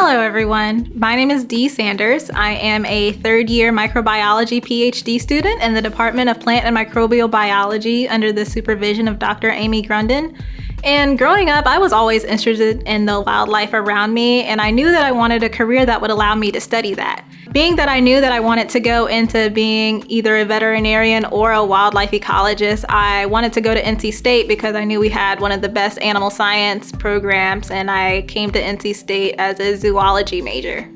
Hello everyone, my name is Dee Sanders. I am a third year microbiology PhD student in the Department of Plant and Microbial Biology under the supervision of Dr. Amy Grunden. And growing up, I was always interested in the wildlife around me, and I knew that I wanted a career that would allow me to study that. Being that I knew that I wanted to go into being either a veterinarian or a wildlife ecologist, I wanted to go to NC State because I knew we had one of the best animal science programs, and I came to NC State as a zoology major.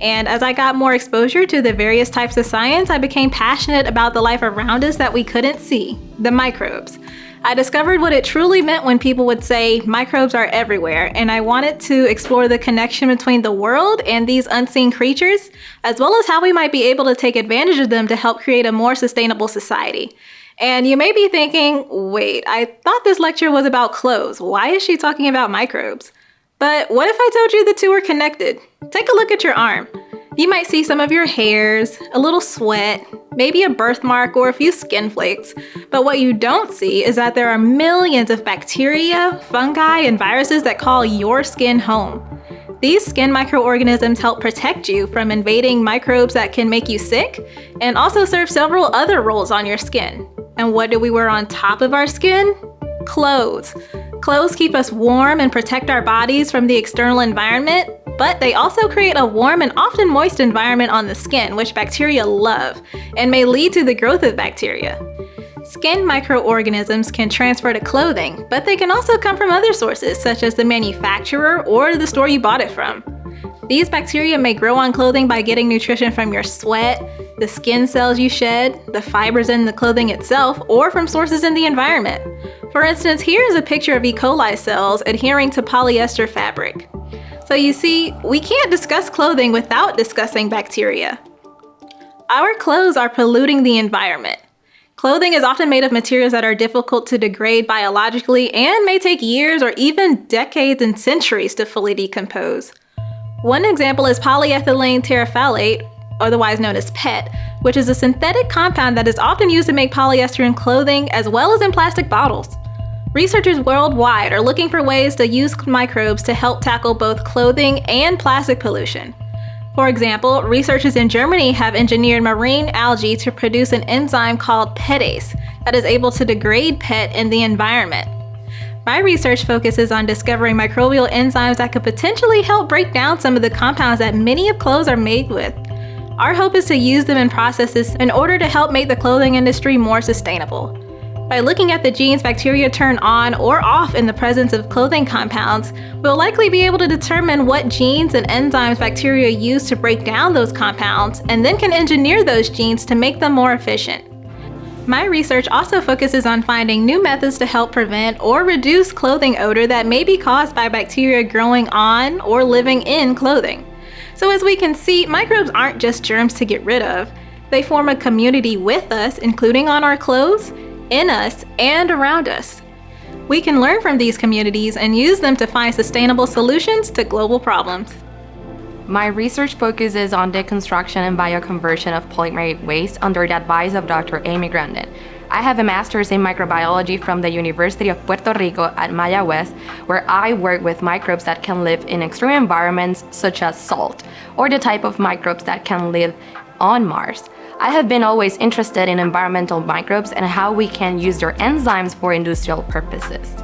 And as I got more exposure to the various types of science, I became passionate about the life around us that we couldn't see, the microbes. I discovered what it truly meant when people would say microbes are everywhere, and I wanted to explore the connection between the world and these unseen creatures, as well as how we might be able to take advantage of them to help create a more sustainable society. And you may be thinking, wait, I thought this lecture was about clothes. Why is she talking about microbes? But what if I told you the two are connected? Take a look at your arm. You might see some of your hairs, a little sweat, maybe a birthmark or a few skin flakes. But what you don't see is that there are millions of bacteria, fungi, and viruses that call your skin home. These skin microorganisms help protect you from invading microbes that can make you sick and also serve several other roles on your skin. And what do we wear on top of our skin? Clothes. Clothes keep us warm and protect our bodies from the external environment, but they also create a warm and often moist environment on the skin, which bacteria love, and may lead to the growth of bacteria. Skin microorganisms can transfer to clothing, but they can also come from other sources, such as the manufacturer or the store you bought it from. These bacteria may grow on clothing by getting nutrition from your sweat, the skin cells you shed, the fibers in the clothing itself, or from sources in the environment. For instance, here is a picture of E. coli cells adhering to polyester fabric. So you see, we can't discuss clothing without discussing bacteria. Our clothes are polluting the environment. Clothing is often made of materials that are difficult to degrade biologically and may take years or even decades and centuries to fully decompose. One example is polyethylene terephthalate, otherwise known as PET, which is a synthetic compound that is often used to make polyester in clothing as well as in plastic bottles. Researchers worldwide are looking for ways to use microbes to help tackle both clothing and plastic pollution. For example, researchers in Germany have engineered marine algae to produce an enzyme called PETase that is able to degrade PET in the environment. My research focuses on discovering microbial enzymes that could potentially help break down some of the compounds that many of clothes are made with. Our hope is to use them in processes in order to help make the clothing industry more sustainable. By looking at the genes bacteria turn on or off in the presence of clothing compounds, we'll likely be able to determine what genes and enzymes bacteria use to break down those compounds, and then can engineer those genes to make them more efficient. My research also focuses on finding new methods to help prevent or reduce clothing odor that may be caused by bacteria growing on or living in clothing. So as we can see, microbes aren't just germs to get rid of. They form a community with us, including on our clothes, in us, and around us. We can learn from these communities and use them to find sustainable solutions to global problems. My research focuses on deconstruction and bioconversion of polymer waste under the advice of Dr. Amy Grunden. I have a master's in microbiology from the University of Puerto Rico at Mayagüez, where I work with microbes that can live in extreme environments such as salt, or the type of microbes that can live on Mars. I have been always interested in environmental microbes and how we can use their enzymes for industrial purposes.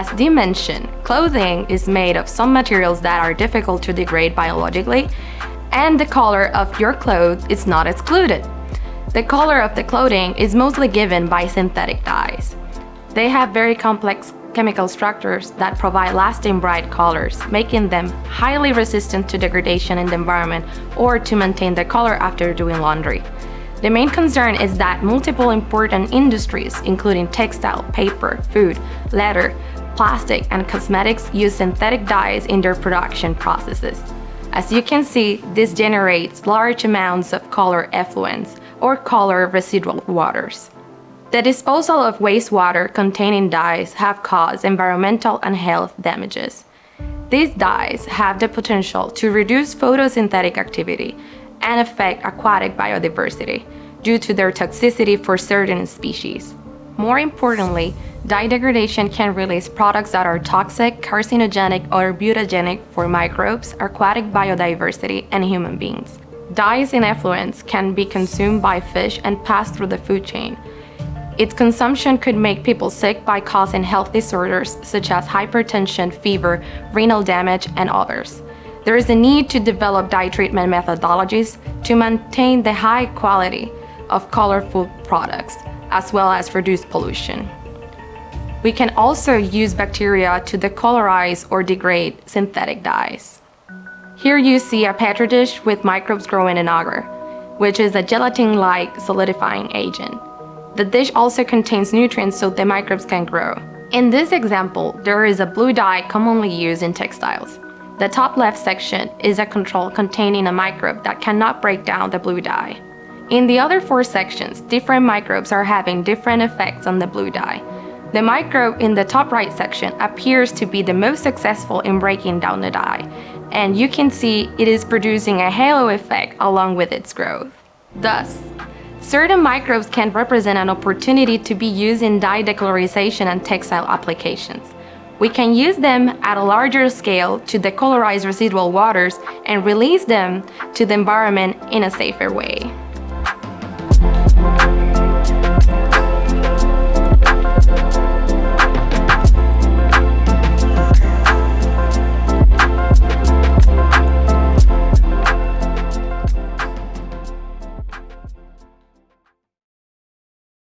As Dee mentioned, clothing is made of some materials that are difficult to degrade biologically, and the color of your clothes is not excluded. The color of the clothing is mostly given by synthetic dyes. They have very complex chemical structures that provide lasting bright colors, making them highly resistant to degradation in the environment or to maintain the color after doing laundry. The main concern is that multiple important industries, including textile, paper, food, leather, plastic and cosmetics use synthetic dyes in their production processes. As you can see, this generates large amounts of color effluents or color residual waters. The disposal of wastewater containing dyes have caused environmental and health damages. These dyes have the potential to reduce photosynthetic activity and affect aquatic biodiversity due to their toxicity for certain species. More importantly, dye degradation can release products that are toxic, carcinogenic, or mutagenic for microbes, aquatic biodiversity, and human beings. Dyes in effluents can be consumed by fish and pass through the food chain. Its consumption could make people sick by causing health disorders such as hypertension, fever, renal damage, and others. There is a need to develop dye treatment methodologies to maintain the high quality of colorful products, as well as reduce pollution. We can also use bacteria to decolorize or degrade synthetic dyes. Here you see a petri dish with microbes growing in agar, which is a gelatin-like solidifying agent. The dish also contains nutrients so the microbes can grow. In this example, there is a blue dye commonly used in textiles. The top left section is a control containing a microbe that cannot break down the blue dye. In the other four sections, different microbes are having different effects on the blue dye. The microbe in the top right section appears to be the most successful in breaking down the dye, and you can see it is producing a halo effect along with its growth. Thus, certain microbes can represent an opportunity to be used in dye decolorization and textile applications. We can use them at a larger scale to decolorize residual waters and release them to the environment in a safer way.